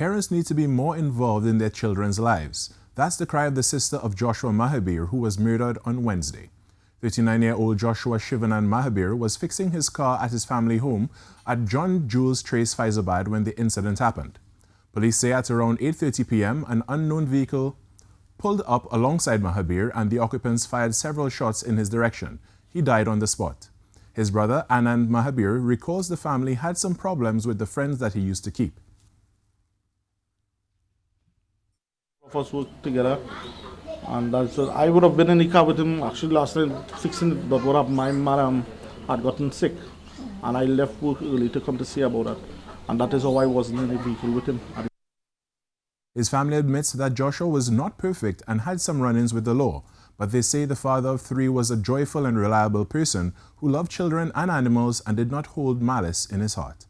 Parents need to be more involved in their children's lives. That's the cry of the sister of Joshua Mahabir, who was murdered on Wednesday. 39-year-old Joshua Shivanan Mahabir was fixing his car at his family home at John Jules Trace Fyzabad when the incident happened. Police say at around 8.30 p.m., an unknown vehicle pulled up alongside Mahabir and the occupants fired several shots in his direction. He died on the spot. His brother, Anand Mahabir, recalls the family had some problems with the friends that he used to keep. Of us worked together. And that's, uh, I would have been in the car with him actually last night fixing it, but what happened, my mother had gotten sick. And I left work early to come to see about that. And that is how I wasn't in the vehicle with him. His family admits that Joshua was not perfect and had some run-ins with the law, but they say the father of three was a joyful and reliable person who loved children and animals and did not hold malice in his heart.